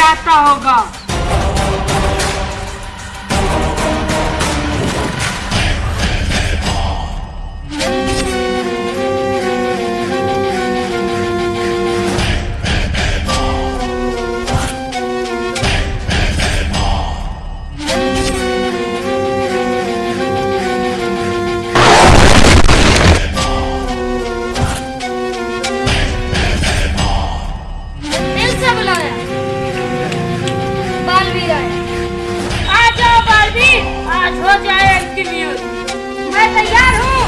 आता होगा। आज हो जाए इसके लिए। मैं तैयार हूँ।